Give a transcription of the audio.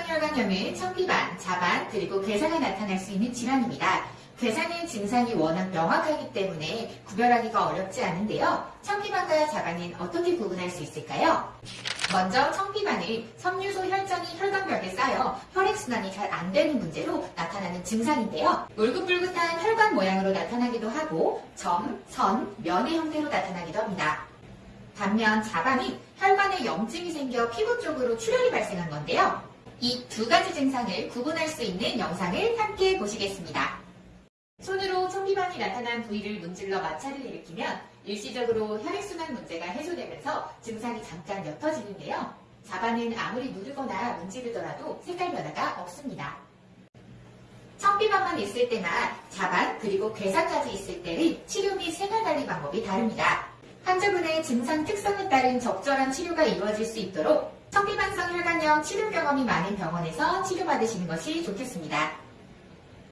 혈관염은 청비반, 자반, 그리고 괴사가 나타날 수 있는 질환입니다. 괴사는 증상이 워낙 명확하기 때문에 구별하기가 어렵지 않은데요. 청비반과 자반은 어떻게 구분할 수 있을까요? 먼저 청비반은 섬유소 혈전이 혈관벽에 쌓여 혈액순환이 잘 안 되는 문제로 나타나는 증상인데요. 울긋불긋한 혈관 모양으로 나타나기도 하고 점, 선, 면의 형태로 나타나기도 합니다. 반면 자반은 혈관에 염증이 생겨 피부 쪽으로 출혈이 발생한 건데요. 이 두 가지 증상을 구분할 수 있는 영상을 함께 보시겠습니다. 손으로 청비반이 나타난 부위를 문질러 마찰을 일으키면 일시적으로 혈액순환 문제가 해소되면서 증상이 잠깐 옅어지는데요. 자반은 아무리 누르거나 문지르더라도 색깔 변화가 없습니다. 청비반만 있을 때나 자반 그리고 괴사까지 있을 때는 치료 및 생활관리 방법이 다릅니다. 환자분의 증상 특성에 따른 적절한 치료가 이루어질 수 있도록 청비반성 혈관염 치료 경험이 많은 병원에서 치료받으시는 것이 좋겠습니다.